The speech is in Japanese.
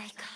在か。